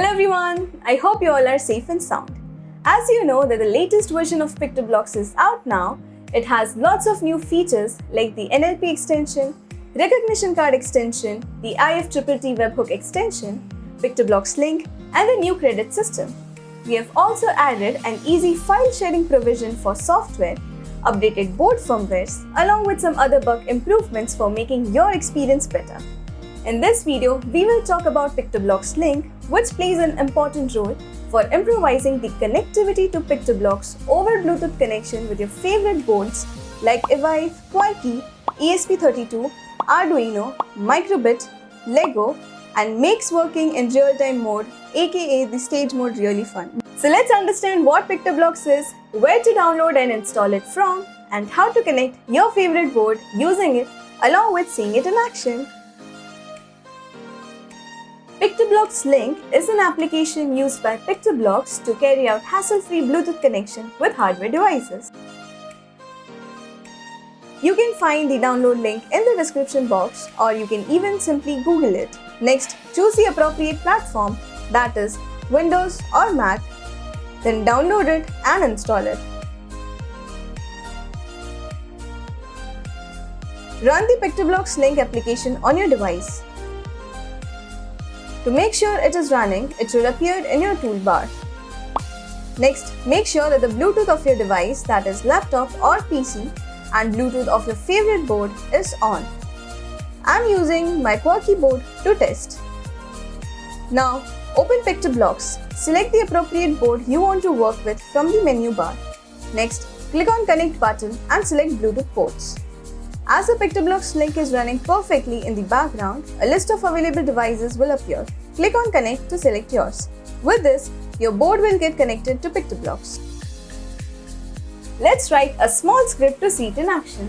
Hello everyone, I hope you all are safe and sound. As you know that the latest version of PictoBlox is out now, it has lots of new features like the NLP extension, recognition card extension, the IFTTT webhook extension, PictoBlox link, and the new credit system. We have also added an easy file sharing provision for software, updated board firmwares, along with some other bug improvements for making your experience better. In this video, we will talk about PictoBlox Link, which plays an important role for improvising the connectivity to PictoBlox over Bluetooth connection with your favorite boards like Evive, Quarky, ESP32, Arduino, Microbit, Lego, and makes working in real-time mode, aka the stage mode really fun. So let's understand what PictoBlox is, where to download and install it from, and how to connect your favorite board using it along with seeing it in action. PictoBlox Link is an application used by PictoBlox to carry out hassle-free Bluetooth connection with hardware devices. You can find the download link in the description box or you can even simply Google it. Next, choose the appropriate platform that is Windows or Mac, then download it and install it. Run the PictoBlox Link application on your device. To make sure it is running, it should appear in your toolbar. Next, make sure that the Bluetooth of your device that is laptop or PC and Bluetooth of your favorite board is on. I'm using my Quarky board to test. Now, open PictoBlox. Select the appropriate board you want to work with from the menu bar. Next, click on Connect button and select Bluetooth ports. As the PictoBlox link is running perfectly in the background, a list of available devices will appear. Click on Connect to select yours. With this, your board will get connected to PictoBlox. Let's write a small script to see it in action.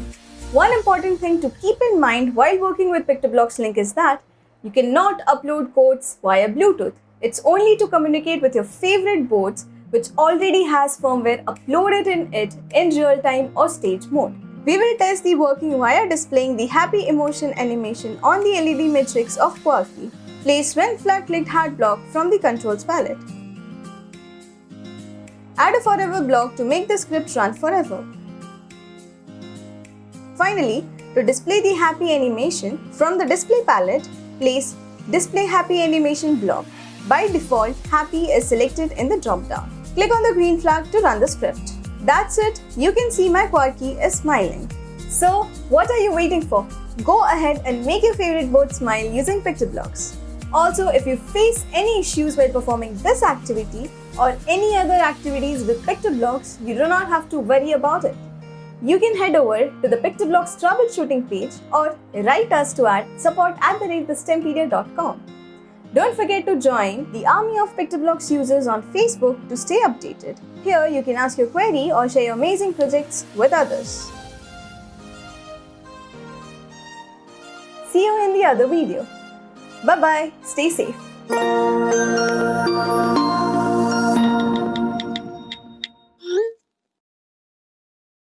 One important thing to keep in mind while working with PictoBlox link is that you cannot upload codes via Bluetooth. It's only to communicate with your favorite boards which already has firmware uploaded in it in real time or stage mode. We will test the working wire displaying the happy emotion animation on the LED matrix of Quarky. Place when flag clicked hat block from the controls palette. Add a forever block to make the script run forever. Finally, to display the happy animation from the display palette, place display happy animation block. By default, happy is selected in the drop-down. Click on the green flag to run the script. That's it, you can see my Quarky is smiling. So, what are you waiting for? Go ahead and make your favorite boat smile using PictoBlox. Also, if you face any issues while performing this activity or any other activities with PictoBlox, you do not have to worry about it. You can head over to the PictoBlox troubleshooting page or write us to at support at the don't forget to join the army of PictoBlox users on Facebook to stay updated. Here you can ask your query or share your amazing projects with others. See you in the other video. Bye-bye. Stay safe.